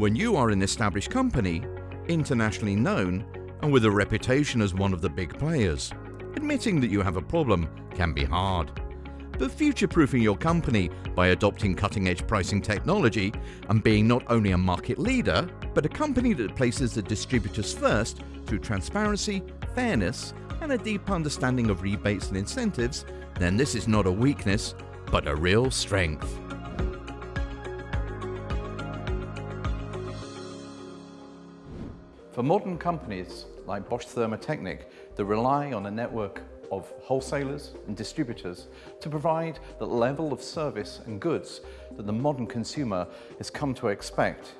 When you are an established company, internationally known, and with a reputation as one of the big players, admitting that you have a problem can be hard. But future-proofing your company by adopting cutting-edge pricing technology and being not only a market leader, but a company that places the distributors first through transparency, fairness, and a deep understanding of rebates and incentives, then this is not a weakness, but a real strength. For modern companies like Bosch Thermotechnik that rely on a network of wholesalers and distributors to provide the level of service and goods that the modern consumer has come to expect,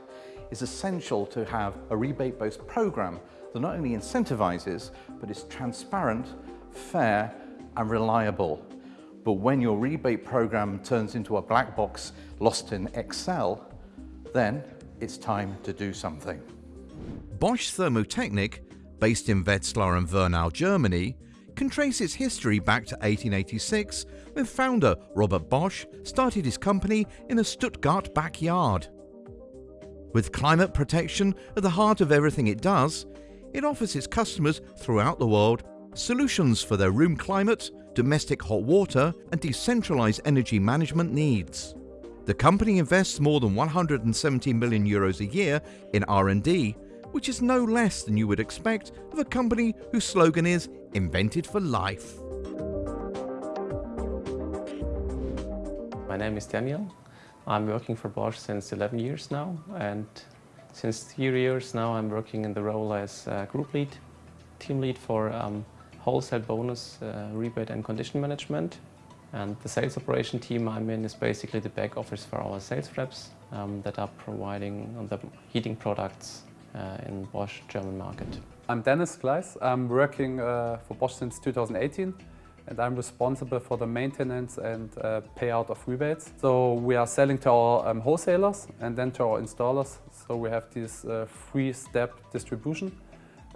it's essential to have a rebate-based program that not only incentivizes, but is transparent, fair and reliable. But when your rebate program turns into a black box lost in Excel, then it's time to do something. Bosch Thermotechnik, based in Wetzlar and Wernau, Germany, can trace its history back to 1886 when founder Robert Bosch started his company in a Stuttgart backyard. With climate protection at the heart of everything it does, it offers its customers throughout the world solutions for their room climate, domestic hot water and decentralized energy management needs. The company invests more than 170 million euros a year in R&D, which is no less than you would expect of a company whose slogan is invented for life. My name is Daniel. I'm working for Bosch since 11 years now and since three years now I'm working in the role as group lead, team lead for um, wholesale bonus uh, rebate and condition management. And the sales operation team I'm in is basically the back office for our sales reps um, that are providing the heating products uh, in Bosch German market. I'm Dennis Gleis. I'm working uh, for Bosch since 2018 and I'm responsible for the maintenance and uh, payout of rebates. So we are selling to our um, wholesalers and then to our installers. So we have this uh, three-step distribution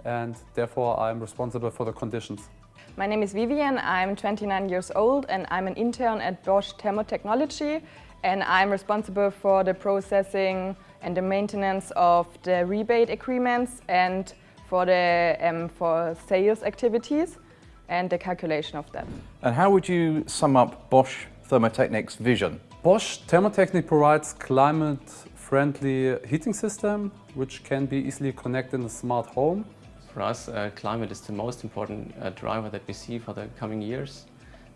and therefore I'm responsible for the conditions. My name is Vivian, I'm 29 years old and I'm an intern at Bosch Thermotechnology and I'm responsible for the processing and the maintenance of the rebate agreements and for the um, for sales activities and the calculation of that. And how would you sum up Bosch Thermotechnik's vision? Bosch Thermotechnik provides climate-friendly heating system which can be easily connected in a smart home. For us, uh, climate is the most important uh, driver that we see for the coming years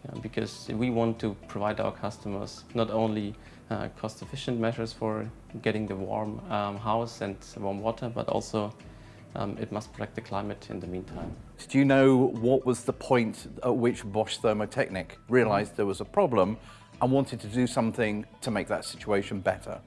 uh, because we want to provide our customers not only uh, cost-efficient measures for getting the warm um, house and warm water, but also um, it must protect the climate in the meantime. Do you know what was the point at which Bosch Thermotechnik realized there was a problem and wanted to do something to make that situation better?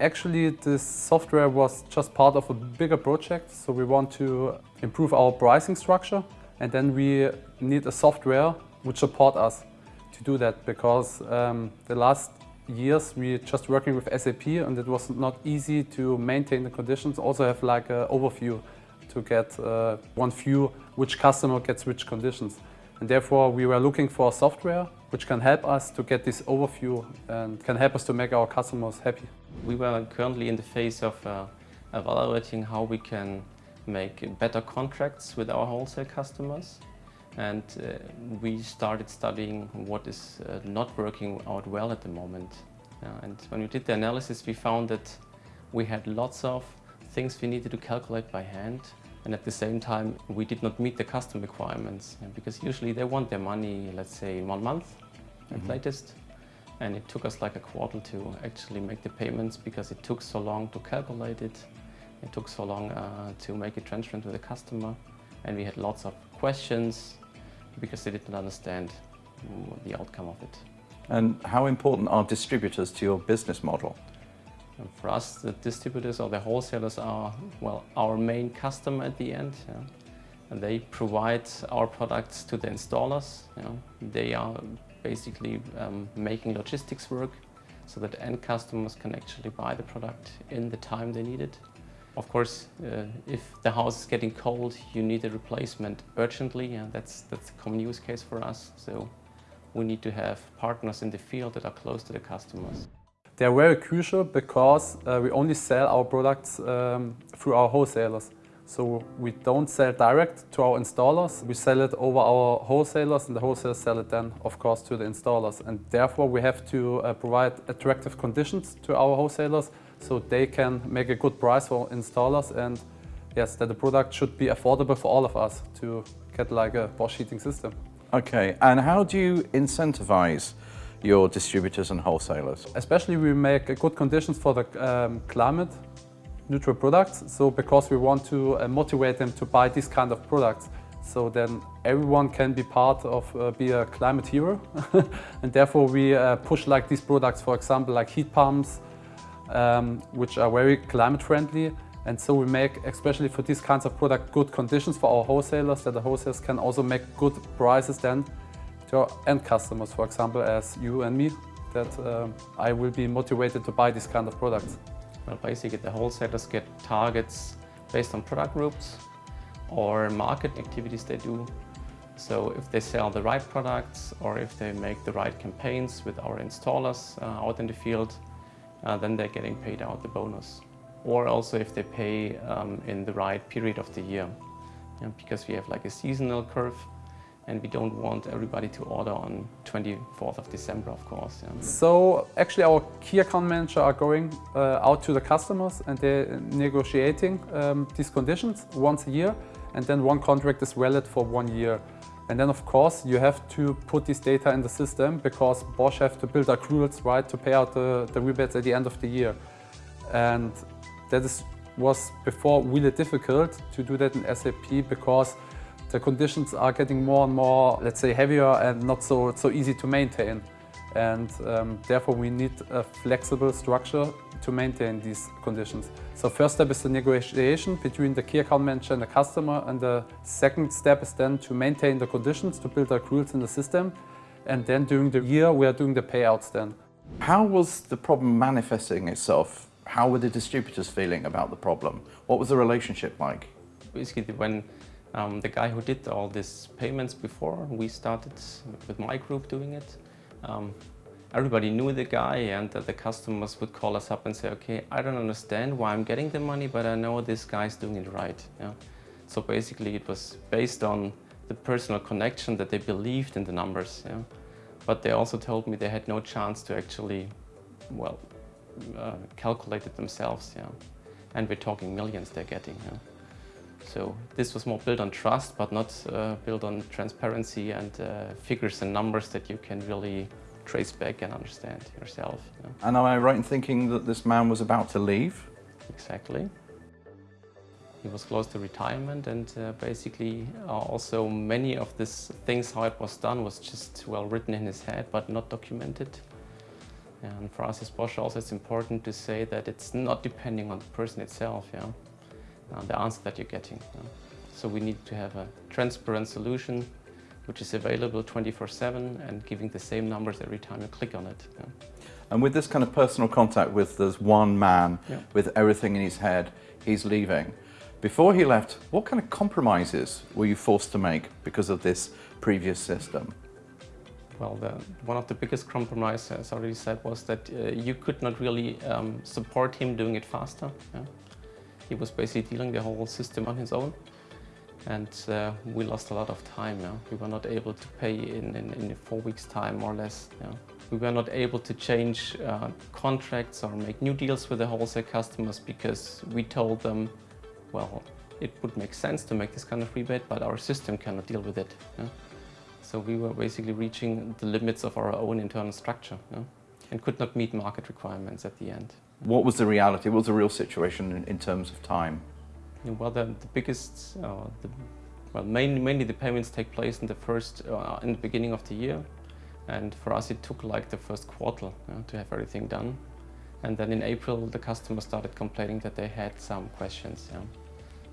Actually, this software was just part of a bigger project. So we want to improve our pricing structure and then we need a software which support us to do that because um, the last years we just working with SAP and it was not easy to maintain the conditions, also have like an overview to get uh, one view which customer gets which conditions. And therefore we were looking for software which can help us to get this overview and can help us to make our customers happy. We were currently in the phase of uh, evaluating how we can make better contracts with our wholesale customers and uh, we started studying what is uh, not working out well at the moment. Uh, and when we did the analysis we found that we had lots of things we needed to calculate by hand and at the same time we did not meet the custom requirements because usually they want their money let's say in one month at mm -hmm. latest and it took us like a quarter to actually make the payments because it took so long to calculate it it took so long uh, to make it transparent with the customer and we had lots of questions because they didn't understand the outcome of it. And how important are distributors to your business model? And for us, the distributors or the wholesalers are, well, our main customer at the end. Yeah. And they provide our products to the installers. You know. They are basically um, making logistics work so that end customers can actually buy the product in the time they need it. Of course, uh, if the house is getting cold, you need a replacement urgently, and that's, that's a common use case for us. So we need to have partners in the field that are close to the customers. They're very crucial because uh, we only sell our products um, through our wholesalers. So we don't sell direct to our installers. We sell it over our wholesalers and the wholesalers sell it then, of course, to the installers. And therefore we have to uh, provide attractive conditions to our wholesalers so they can make a good price for installers and yes, that the product should be affordable for all of us to get like a Bosch heating system. Okay, and how do you incentivize your distributors and wholesalers? Especially we make good conditions for the um, climate neutral products. So because we want to uh, motivate them to buy this kind of products. So then everyone can be part of, uh, be a climate hero. and therefore we uh, push like these products, for example, like heat pumps, um, which are very climate friendly. And so we make, especially for these kinds of product, good conditions for our wholesalers, that the wholesalers can also make good prices then to our end customers, for example, as you and me, that um, I will be motivated to buy these kind of products. Well, basically the wholesalers get targets based on product groups or market activities they do. So if they sell the right products or if they make the right campaigns with our installers uh, out in the field, uh, then they're getting paid out the bonus. Or also if they pay um, in the right period of the year. Yeah, because we have like a seasonal curve and we don't want everybody to order on 24th of December, of course. Yeah. So actually our key account manager are going uh, out to the customers and they're negotiating um, these conditions once a year and then one contract is valid for one year. And then of course you have to put this data in the system because Bosch have to build accruals right to pay out the, the rebates at the end of the year. And that is, was before really difficult to do that in SAP because the conditions are getting more and more, let's say, heavier and not so, so easy to maintain. And um, therefore we need a flexible structure to maintain these conditions. So first step is the negotiation between the key account manager and the customer and the second step is then to maintain the conditions, to build accruals in the system and then during the year we are doing the payouts then. How was the problem manifesting itself? How were the distributors feeling about the problem? What was the relationship like? Basically when um, the guy who did all these payments before, we started with my group doing it. Um, everybody knew the guy and the customers would call us up and say, okay, I don't understand why I'm getting the money, but I know this guy's doing it right. Yeah? So basically it was based on the personal connection that they believed in the numbers. Yeah? But they also told me they had no chance to actually, well, uh, calculate it themselves. Yeah? And we're talking millions they're getting. Yeah? So this was more built on trust, but not uh, built on transparency and uh, figures and numbers that you can really trace back and understand yourself. You know. And am I right in thinking that this man was about to leave? Exactly. He was close to retirement and uh, basically uh, also many of these things, how it was done, was just well written in his head, but not documented. And for us as Bosch also it's important to say that it's not depending on the person itself. Yeah? uh, the answer that you're getting. Uh, so we need to have a transparent solution which is available 24-7 and giving the same numbers every time you click on it. Yeah. And with this kind of personal contact with this one man Yeah. with everything in his head, he's leaving. Before he left, what kind of compromises were you forced to make because of this previous system? Well, the, one of the biggest compromises, as I already said, was that uh, you could not really um, support him doing it faster. Yeah? He was basically dealing the whole system on his own. And uh, we lost a lot of time. Yeah? We were not able to pay in, in, in four weeks' time, more or less. Yeah? We were not able to change uh, contracts or make new deals with the wholesale customers because we told them, well, it would make sense to make this kind of rebate, but our system cannot deal with it. Yeah? So we were basically reaching the limits of our own internal structure yeah? and could not meet market requirements at the end. What was the reality? What was the real situation in, in terms of time? Well, the, the biggest, uh, the, well, mainly, mainly the payments take place in the first, uh, in the beginning of the year. And for us, it took like the first quarter yeah, to have everything done. And then in April, the customer started complaining that they had some questions. Yeah.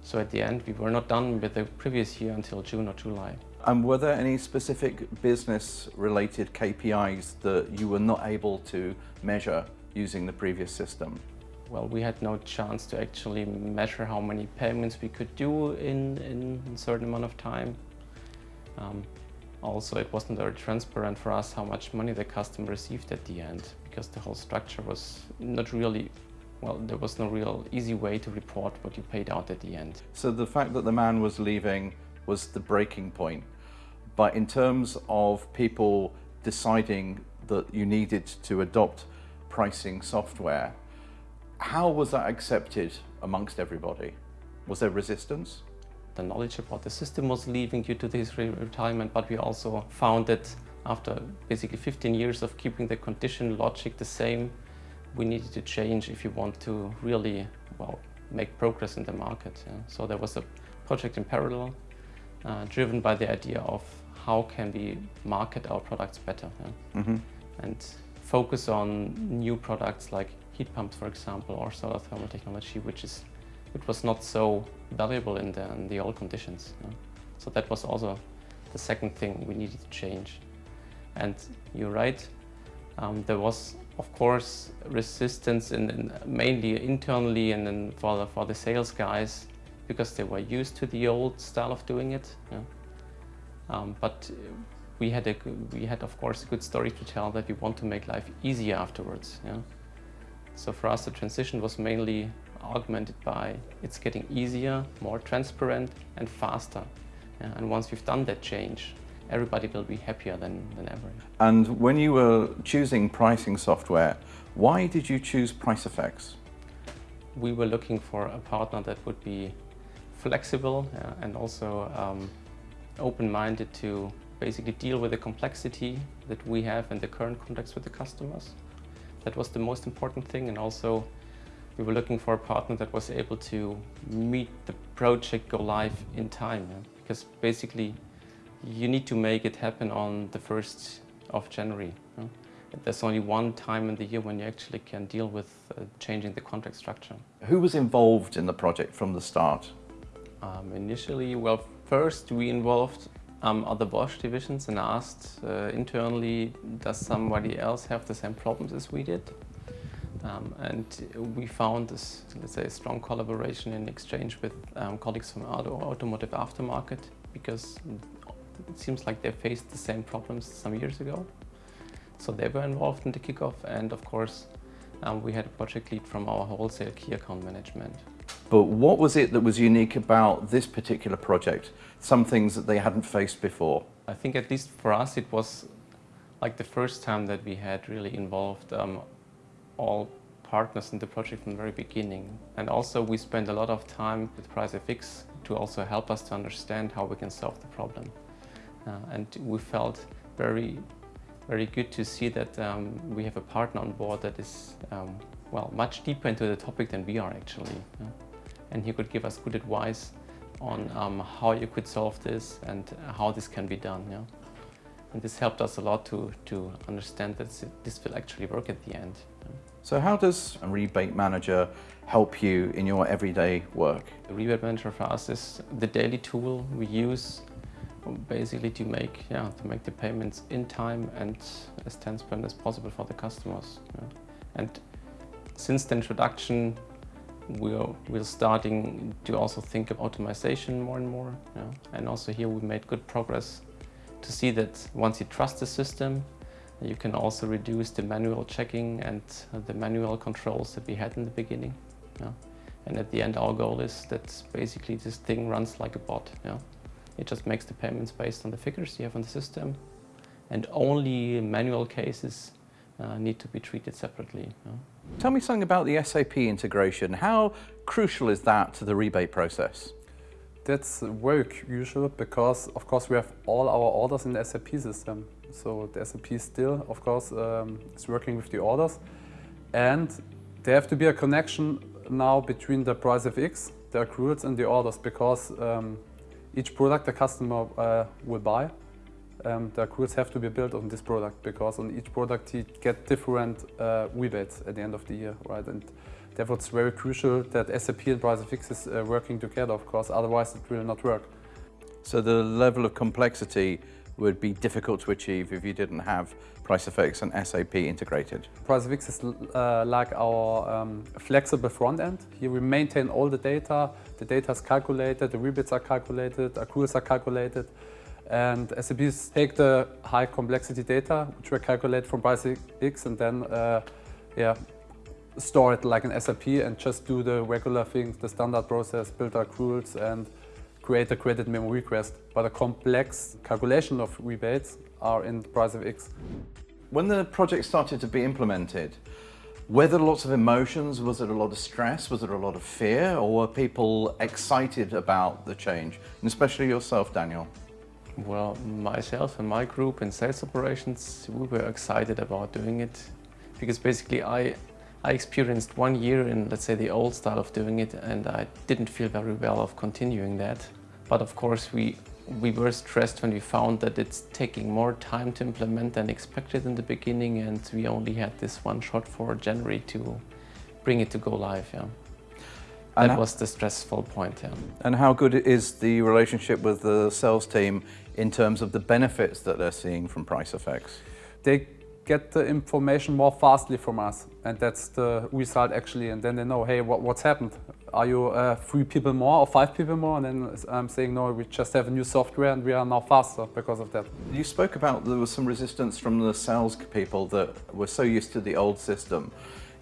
So at the end, we were not done with the previous year until June or July. And were there any specific business-related KPIs that you were not able to measure using the previous system? Well, we had no chance to actually measure how many payments we could do in, in a certain amount of time. Um, also, it wasn't very transparent for us how much money the customer received at the end, because the whole structure was not really, well, there was no real easy way to report what you paid out at the end. So the fact that the man was leaving was the breaking point. But in terms of people deciding that you needed to adopt pricing software, how was that accepted amongst everybody? Was there resistance? The knowledge about the system was leaving due to his retirement, but we also found that after basically 15 years of keeping the condition logic the same, we needed to change if you want to really, well, make progress in the market. Yeah. So there was a project in parallel uh, driven by the idea of how can we market our products better yeah? mm -hmm. and focus on new products like heat pumps, for example, or solar thermal technology, which is which was not so valuable in the, in the old conditions. Yeah? So that was also the second thing we needed to change. And you're right, um, there was of course resistance in, in mainly internally and then for the, for the sales guys because they were used to the old style of doing it. Yeah. Um, but we had, a, we had of course a good story to tell that we want to make life easier afterwards. Yeah. So for us the transition was mainly augmented by it's getting easier, more transparent and faster. And once we've done that change, everybody will be happier than, than ever. And when you were choosing pricing software, why did you choose PriceFX? We were looking for a partner that would be flexible uh, and also um, open-minded to basically deal with the complexity that we have in the current context with the customers. That was the most important thing and also we were looking for a partner that was able to meet the project go live in time yeah? because basically you need to make it happen on the 1st of January. Yeah? There's only one time in the year when you actually can deal with uh, changing the contract structure. Who was involved in the project from the start? Um, initially, well, first we involved um, other Bosch divisions and asked uh, internally, does somebody else have the same problems as we did? Um, and we found this, let's say, strong collaboration in exchange with um, colleagues from auto automotive aftermarket because it seems like they faced the same problems some years ago. So they were involved in the kickoff and of course um, we had a project lead from our wholesale key account management. But what was it that was unique about this particular project? Some things that they hadn't faced before? I think at least for us it was like the first time that we had really involved um, all partners in the project from the very beginning. And also we spent a lot of time with PriceFX to also help us to understand how we can solve the problem. Uh, and we felt very, very good to see that um, we have a partner on board that is, um, well, much deeper into the topic than we are actually. Yeah? And he could give us good advice on um, how you could solve this and how this can be done. Yeah? And this helped us a lot to, to understand that this will actually work at the end. Yeah? So how does a rebate manager help you in your everyday work? The rebate manager for us is the daily tool we use basically to make yeah to make the payments in time and as transparent as possible for the customers. Yeah. And since the introduction, we're we're starting to also think of automation more and more. Yeah. And also here we made good progress to see that once you trust the system, you can also reduce the manual checking and the manual controls that we had in the beginning. Yeah. And at the end, our goal is that basically this thing runs like a bot. Yeah. It just makes the payments based on the figures you have on the system. And only manual cases uh, need to be treated separately. You know? Tell me something about the SAP integration. How crucial is that to the rebate process? That's very crucial because, of course, we have all our orders in the SAP system. So the SAP still, of course, um, is working with the orders. And there have to be a connection now between the PriceFX, the accruals and the orders because um, each product the customer uh, will buy, um, the accruals have to be built on this product because on each product he get different uh, rebates at the end of the year, right? And therefore it's very crucial that SAP and PriceFX is uh, working together, of course, otherwise it will not work. So the level of complexity would be difficult to achieve if you didn't have PriceFX and SAP integrated. PriceFX is uh, like our um, flexible front end. Here we maintain all the data, the data is calculated, the rebates are calculated, accruals are calculated, And SAPs take the high complexity data, which we calculate from PriceFX, and then uh, yeah, store it like an SAP and just do the regular things, the standard process, build accruals and create a credit memo request. But a complex calculation of rebates are in PriceFX. When the project started to be implemented, were there lots of emotions? Was it a lot of stress? Was there a lot of fear? Or were people excited about the change? And especially yourself, Daniel. Well, myself and my group in sales operations, we were excited about doing it because basically I, I experienced one year in, let's say, the old style of doing it and I didn't feel very well of continuing that. But of course, we we were stressed when we found that it's taking more time to implement than expected in the beginning and we only had this one shot for January to bring it to go live. Yeah. And that was the stressful point. Yeah. And how good is the relationship with the sales team in terms of the benefits that they're seeing from PriceFX? They get the information more fastly from us and that's the result actually and then they know hey what, what's happened are you uh, three people more or five people more? And then I'm saying, no, we just have a new software and we are now faster because of that. You spoke about there was some resistance from the sales people that were so used to the old system.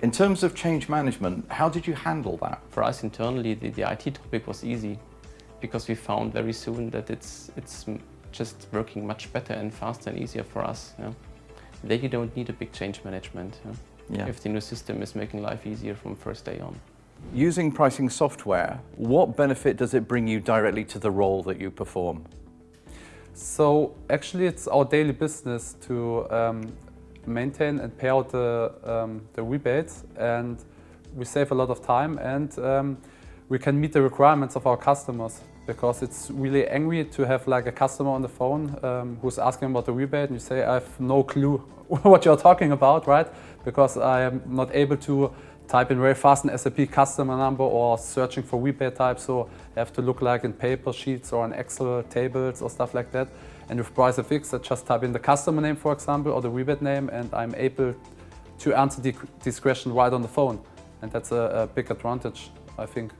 In terms of change management, how did you handle that? For us internally, the, the IT topic was easy because we found very soon that it's, it's just working much better and faster and easier for us. Yeah. Then you don't need a big change management. Yeah. Yeah. If the new system is making life easier from first day on. Using pricing software, what benefit does it bring you directly to the role that you perform? So actually it's our daily business to um, maintain and pay out the, um, the rebates and we save a lot of time and um, we can meet the requirements of our customers because it's really angry to have like a customer on the phone um, who's asking about the rebate and you say I have no clue what you're talking about, right? Because I am not able to type in very fast an SAP customer number or searching for rebate type, so I have to look like in paper sheets or in Excel tables or stuff like that. And with PriceFX, I just type in the customer name, for example, or the rebate name, and I'm able to answer the, this question right on the phone. And that's a, a big advantage, I think,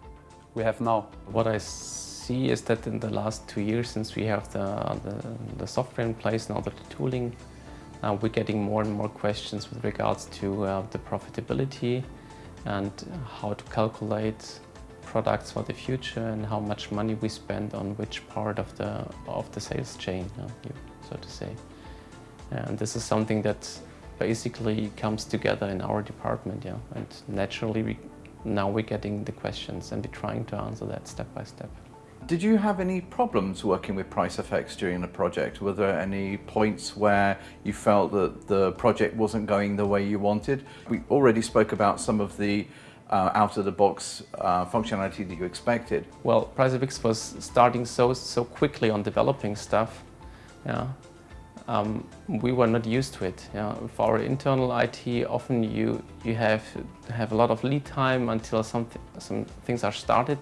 we have now. What I see is that in the last two years, since we have the, the, the software in place and all the tooling, uh, we're getting more and more questions with regards to uh, the profitability and how to calculate products for the future and how much money we spend on which part of the of the sales chain, so to say. And this is something that basically comes together in our department, yeah. And naturally, we, now we're getting the questions and we're trying to answer that step by step. Did you have any problems working with PriceFX during the project? Were there any points where you felt that the project wasn't going the way you wanted? We already spoke about some of the uh, out-of-the-box uh, functionality that you expected. Well, PriceFX was starting so so quickly on developing stuff. Yeah, um, we were not used to it. Yeah. For our internal IT, often you you have have a lot of lead time until some some things are started.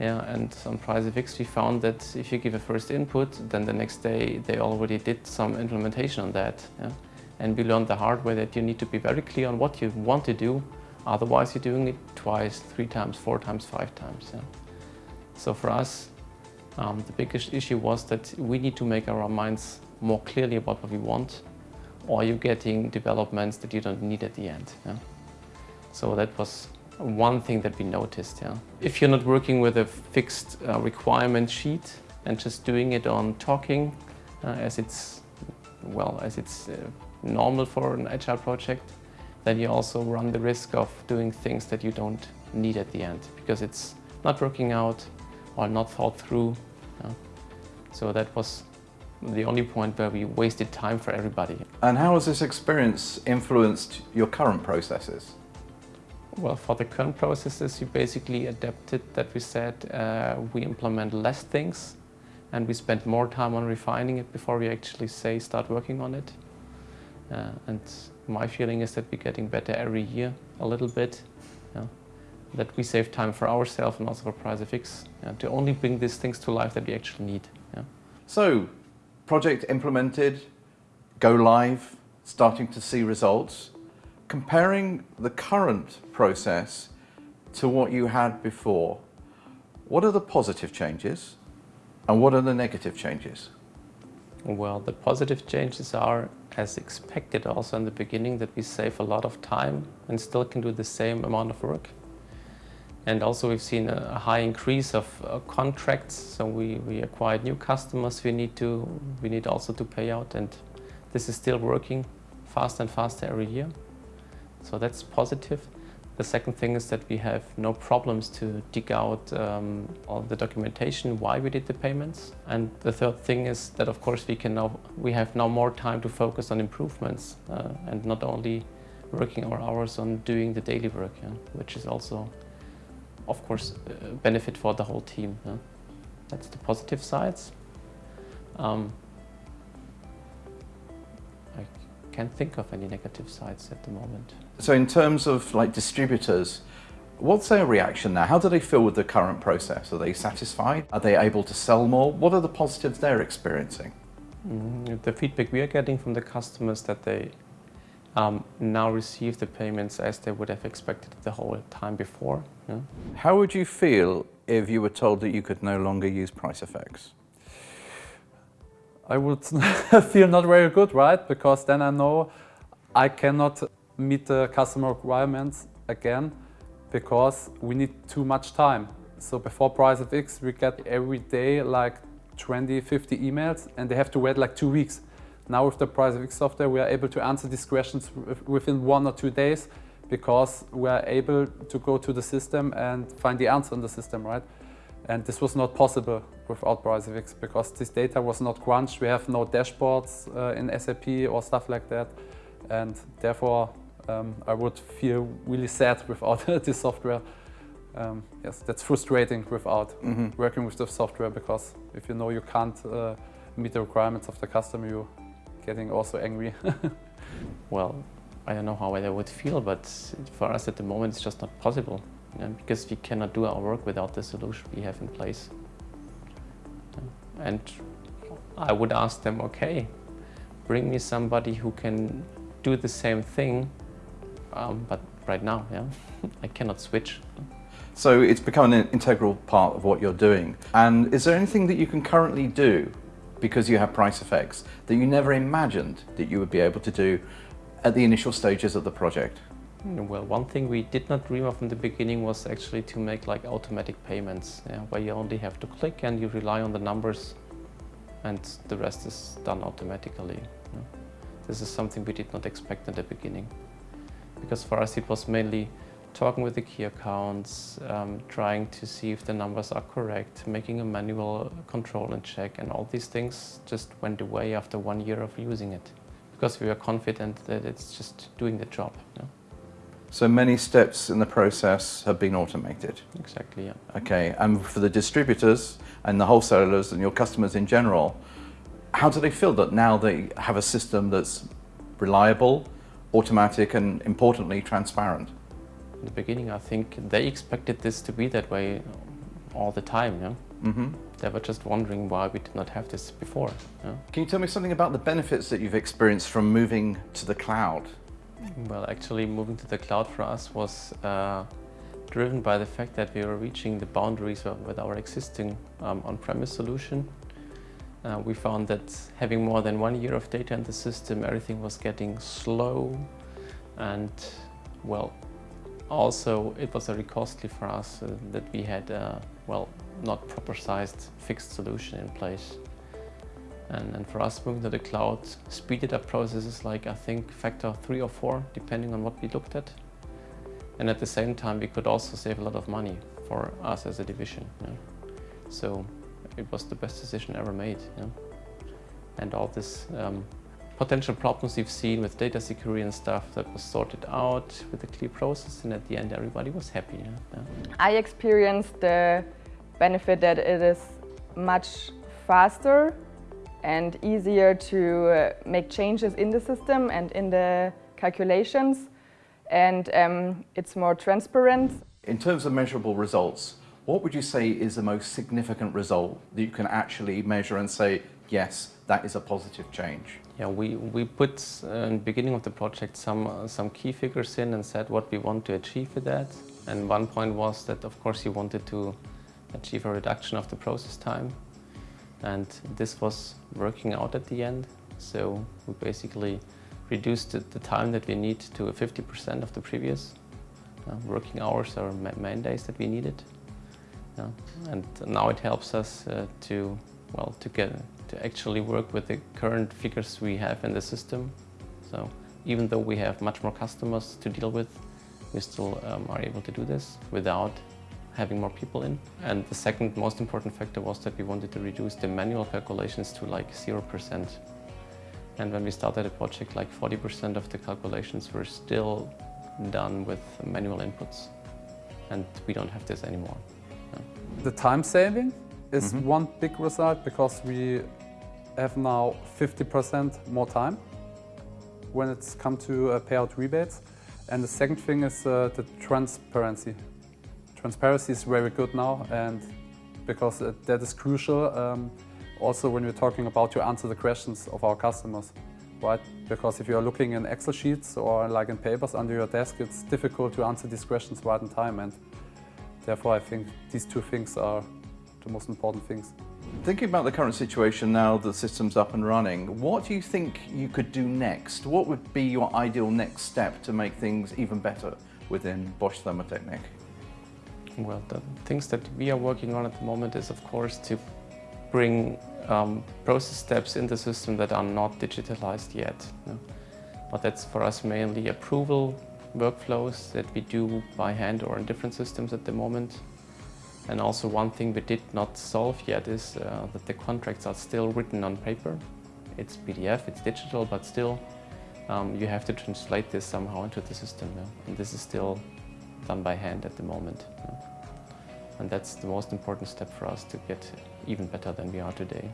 Yeah, and on PriceFX we found that if you give a first input, then the next day they already did some implementation on that. Yeah? And we learned the hard way that you need to be very clear on what you want to do, otherwise you're doing it twice, three times, four times, five times. Yeah? So for us, um, the biggest issue was that we need to make our minds more clearly about what we want, or you're getting developments that you don't need at the end. Yeah? So that was one thing that we noticed. Yeah. If you're not working with a fixed uh, requirement sheet and just doing it on talking, uh, as it's well as it's uh, normal for an agile project, then you also run the risk of doing things that you don't need at the end because it's not working out or not thought through. Yeah. So that was the only point where we wasted time for everybody. And how has this experience influenced your current processes? Well, for the current processes, you basically adapted that we said uh, we implement less things and we spend more time on refining it before we actually say start working on it. Uh, and my feeling is that we're getting better every year a little bit. That we save time for ourselves and also for PriceFX yeah, to only bring these things to life that we actually need. So, project implemented, go live, starting to see results comparing the current process to what you had before, what are the positive changes and what are the negative changes? Well, the positive changes are, as expected also in the beginning, that we save a lot of time and still can do the same amount of work. And also we've seen a high increase of uh, contracts, so we, we acquired new customers we need to we need also to pay out and this is still working faster and faster every year. So that's positive. The second thing is that we have no problems to dig out um, all the documentation why we did the payments. And the third thing is that of course we can now we have now more time to focus on improvements uh, and not only working our hours on doing the daily work, yeah, which is also of course, a uh, benefit for the whole team. Yeah? That's the positive sides. Um, can't think of any negative sides at the moment. So in terms of like distributors, what's their reaction now? How do they feel with the current process? Are they satisfied? Are they able to sell more? What are the positives they're experiencing? Mm, the feedback we are getting from the customers that they um, now receive the payments as they would have expected the whole time before. Yeah? How would you feel if you were told that you could no longer use PriceFX? I would feel not very good, right? Because then I know I cannot meet the customer requirements again because we need too much time. So before PriceFX, we get every day like 20, 50 emails and they have to wait like two weeks. Now with the PriceFX software, we are able to answer these questions within one or two days because we are able to go to the system and find the answer in the system, right? And this was not possible without PriceFX because this data was not crunched. We have no dashboards uh, in SAP or stuff like that. And therefore, um, I would feel really sad without this software. Um, yes, that's frustrating without mm -hmm. working with the software because if you know you can't uh, meet the requirements of the customer, you're getting also angry. well, I don't know how I would feel, but for us at the moment it's just not possible because we cannot do our work without the solution we have in place. And I would ask them, okay, bring me somebody who can do the same thing, um, but right now, yeah, I cannot switch. So it's become an integral part of what you're doing. And is there anything that you can currently do because you have PriceFX that you never imagined that you would be able to do at the initial stages of the project? Well, one thing we did not dream of in the beginning was actually to make like automatic payments, yeah, where you only have to click and you rely on the numbers and the rest is done automatically. This is something we did not expect in the beginning. Because for us it was mainly talking with the key accounts, um, trying to see if the numbers are correct, making a manual control and check, and all these things just went away after one year of using it because we were confident that it's just doing the job. So many steps in the process have been automated? Exactly, yeah. Okay, and for the distributors and the wholesalers and your customers in general, how do they feel that now they have a system that's reliable, automatic and importantly transparent? in the beginning, I think they expected this to be that way all the time. Yeah? Mm -hmm. They were just wondering why we did not have this before. Yeah? Can you tell me something about the benefits that you've experienced from moving to the cloud? Well, actually moving to the cloud for us was uh, driven by the fact that we were reaching the boundaries with our existing um, on-premise solution. Uh, we found that having more than one year of data in the system, everything was getting slow and, well, also, it was very costly for us uh, that we had a, well, not proper sized fixed solution in place. And, and, for us moving to the cloud speeded up processes like I think factor three or four, depending on what we looked at. And at the same time, we could also save a lot of money for us as a division. So it was the best decision ever made. And all this um, potential problems you've seen with data security and stuff that was sorted out with a clear process and at the end everybody was happy. Yeah? Yeah. I experienced the benefit that it is much faster and easier to uh, make changes in the system and in the calculations and um, it's more transparent. In terms of measurable results, what would you say is the most significant result that you can actually measure and say, yes, that is a positive change? Yeah, we, we put uh, in the beginning of the project some, uh, some key figures in and said what we want to achieve with that. And one point was that, of course, you wanted to achieve a reduction of the process time. And this was working out at the end. So we basically reduced the, time that we need to 50% of the previous uh, working hours or ma main days that we needed. Yeah. And now it helps us uh, to, well, to get, to actually work with the current figures we have in the system. So even though we have much more customers to deal with, we still um, are able to do this without having more people in. And the second most important factor was that we wanted to reduce the manual calculations to like 0%. And when we started the project, like 40% of the calculations were still done with manual inputs. And we don't have this anymore. The time saving is mm -hmm. one big result because we have now 50% more time when it's come to uh, payout rebates. And the second thing is uh, the transparency. Transparency is very good now and because uh, that is crucial um, also when we're talking about to answer the questions of our customers. Right? Because if you're looking in Excel sheets or like in papers under your desk, it's difficult to answer these questions right in time. And Therefore, I think these two things are the most important things. Thinking about the current situation now the system's up and running, what do you think you could do next? What would be your ideal next step to make things even better within Bosch Thermotechnik? Well, the things that we are working on at the moment is, of course, to bring um, process steps in the system that are not digitalized yet. But that's for us mainly approval workflows that we do by hand or in different systems at the moment. And also one thing we did not solve yet is uh, that the contracts are still written on paper. It's PDF, it's digital, but still um, you have to translate this somehow into the system. Yeah? And this is still done by hand at the moment. Yeah? And that's the most important step for us to get even better than we are today.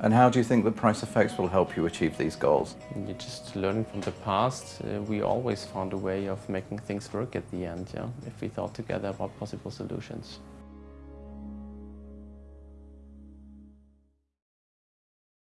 And how do you think the PriceFX will help you achieve these goals? You just learn from the past. Uh, we always found a way of making things work at the end, yeah, if we thought together about possible solutions.